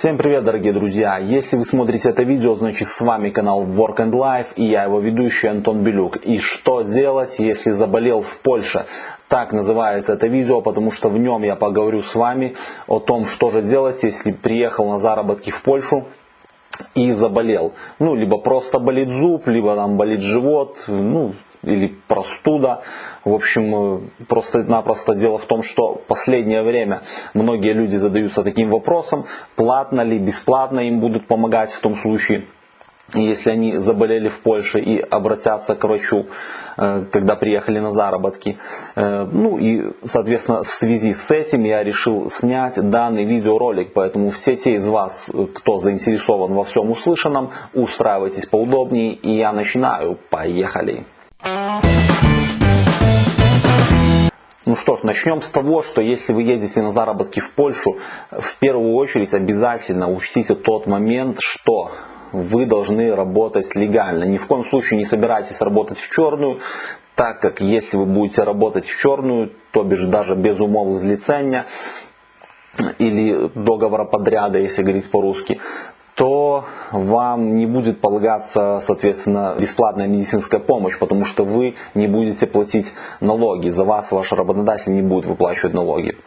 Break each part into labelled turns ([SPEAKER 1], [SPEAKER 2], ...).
[SPEAKER 1] Всем привет, дорогие друзья! Если вы смотрите это видео, значит с вами канал Work and Life и я его ведущий Антон Белюк. И что делать, если заболел в Польше? Так называется это видео, потому что в нем я поговорю с вами о том, что же делать, если приехал на заработки в Польшу и заболел. Ну, либо просто болит зуб, либо там болит живот, ну, или простуда. В общем, э, просто-напросто дело в том, что последнее время многие люди задаются таким вопросом, платно ли, бесплатно им будут помогать в том случае, если они заболели в Польше и обратятся к врачу, э, когда приехали на заработки. Э, ну и, соответственно, в связи с этим я решил снять данный видеоролик, поэтому все те из вас, кто заинтересован во всем услышанном, устраивайтесь поудобнее и я начинаю. Поехали! Ну что ж, начнем с того, что если вы едете на заработки в Польшу, в первую очередь обязательно учтите тот момент, что вы должны работать легально. Ни в коем случае не собирайтесь работать в черную, так как если вы будете работать в черную, то бишь даже без умов излицения или договора подряда, если говорить по-русски, то вам не будет полагаться, соответственно, бесплатная медицинская помощь, потому что вы не будете платить налоги. За вас ваш работодатель не будет выплачивать налоги.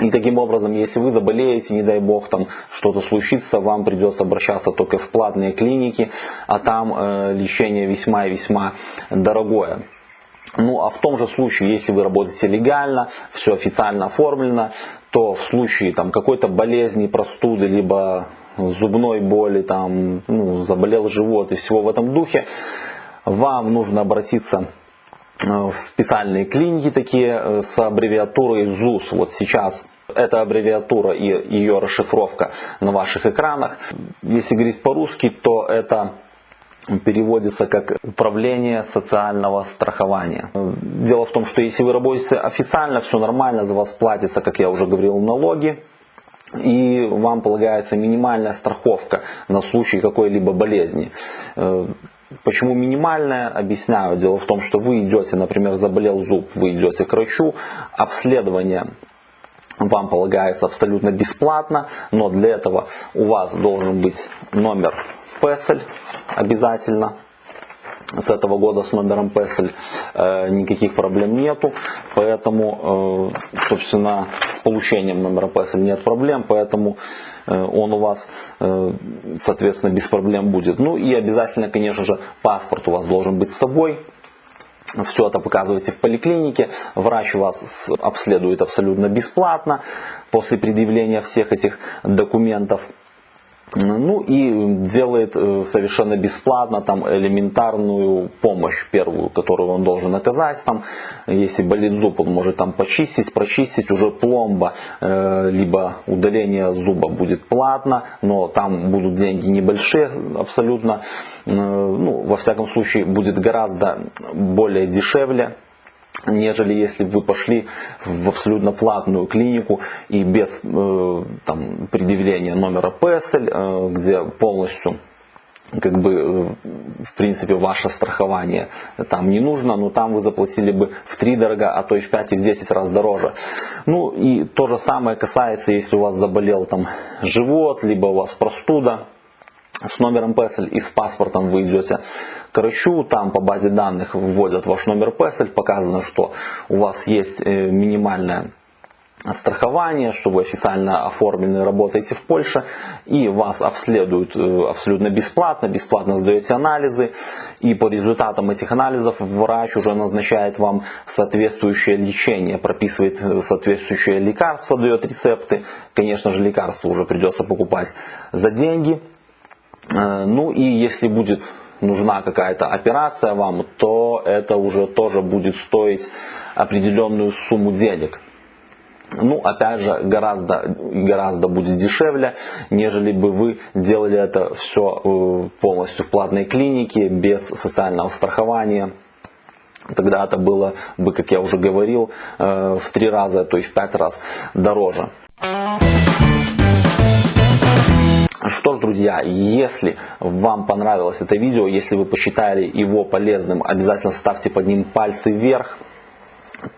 [SPEAKER 1] И таким образом, если вы заболеете, не дай бог, там что-то случится, вам придется обращаться только в платные клиники, а там э, лечение весьма и весьма дорогое. Ну а в том же случае, если вы работаете легально, все официально оформлено, то в случае там какой-то болезни, простуды, либо зубной боли, там, ну, заболел живот и всего в этом духе, вам нужно обратиться э, в специальные клиники такие э, с аббревиатурой ЗУС. Вот сейчас эта аббревиатура и ее расшифровка на ваших экранах. Если говорить по-русски, то это переводится как управление социального страхования. Дело в том, что если вы работаете официально, все нормально, за вас платится, как я уже говорил, налоги и вам полагается минимальная страховка на случай какой-либо болезни. Э, почему минимальная? Объясняю. Дело в том, что вы идете, например, заболел зуб, вы идете к врачу, обследование вам полагается абсолютно бесплатно, но для этого у вас должен быть номер PESEL обязательно, с этого года с номером PESEL э, никаких проблем нету, поэтому, э, собственно, с получением номера PESEL нет проблем, поэтому э, он у вас, соответственно, без проблем будет. Ну и обязательно, конечно же, паспорт у вас должен быть с собой. Все это показывайте в поликлинике, врач вас обследует абсолютно бесплатно после предъявления всех этих документов. Ну и делает э, совершенно бесплатно там элементарную помощь первую, которую он должен оказать. Там, если болит зуб, он может там почистить, прочистить уже пломба, э, либо удаление зуба будет платно, но там будут деньги небольшие абсолютно. Э, ну, во всяком случае будет гораздо более дешевле нежели если бы вы пошли в абсолютно платную клинику и без э, там, предъявления номера э, где полностью как бы, э, в принципе, ваше страхование там не нужно, но там вы заплатили бы в три дорого, а то и в 5 и в 10 раз дороже. Ну и то же самое касается, если у вас заболел там живот, либо у вас простуда, с номером PESEL и с паспортом вы идете к врачу, там по базе данных вводят ваш номер PESEL, показано, что у вас есть э, минимальное страхование, что вы официально оформлены, работаете в Польше, и вас обследуют э, абсолютно бесплатно, бесплатно сдаете анализы, и по результатам этих анализов врач уже назначает вам соответствующее лечение, прописывает соответствующее лекарство, дает рецепты. Конечно же, лекарства уже придется покупать за деньги, Э, ну и если будет нужна какая-то операция вам, то это уже тоже будет стоить определенную сумму денег. Ну, опять же, гораздо, гораздо будет дешевле, нежели бы вы делали это все э, полностью в платной клинике, без социального страхования. Тогда это было бы, как я уже говорил, э, в три раза, то есть в пять раз дороже. Что ж, друзья, если вам понравилось это видео, если вы посчитали его полезным, обязательно ставьте под ним пальцы вверх.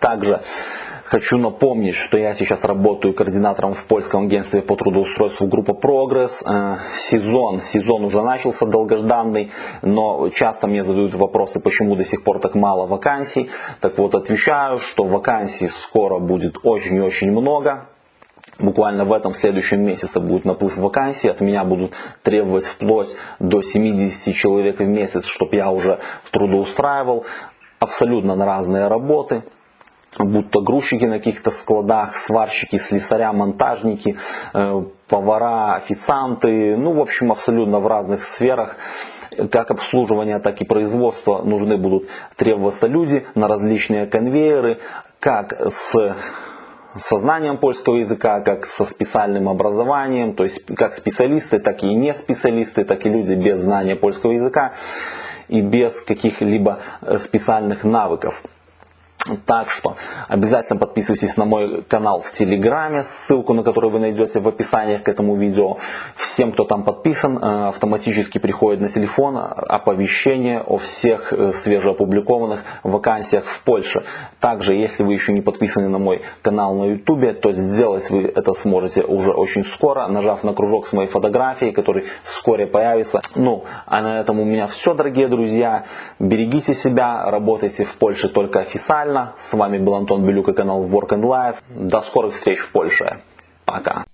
[SPEAKER 1] Также Хочу напомнить, что я сейчас работаю координатором в польском агентстве по трудоустройству группа Прогресс. Э, сезон, сезон уже начался долгожданный, но часто мне задают вопросы, почему до сих пор так мало вакансий. Так вот, отвечаю, что вакансий скоро будет очень и очень много. Буквально в этом следующем месяце будет наплыв вакансий. От меня будут требовать вплоть до 70 человек в месяц, чтобы я уже трудоустраивал. Абсолютно на разные работы будто грузчики на каких-то складах, сварщики, слесаря, монтажники, э, повара, официанты, ну, в общем, абсолютно в разных сферах как обслуживание, так и производство нужны будут требоваться люди на различные конвейеры, как с сознанием польского языка, как со специальным образованием, то есть как специалисты, так и не специалисты, так и люди без знания польского языка и без каких-либо специальных навыков. Так что обязательно подписывайтесь на мой канал в Телеграме, ссылку на который вы найдете в описании к этому видео. Всем, кто там подписан, э, автоматически приходит на телефон оповещение о всех э, свежеопубликованных вакансиях в Польше. Также, если вы еще не подписаны на мой канал на YouTube, то сделать вы это сможете уже очень скоро, нажав на кружок с моей фотографией, который вскоре появится. Ну, а на этом у меня все, дорогие друзья. Берегите себя, работайте в Польше только официально с вами был Антон Белюк и канал Work and Life. До скорых встреч в Польше. Пока.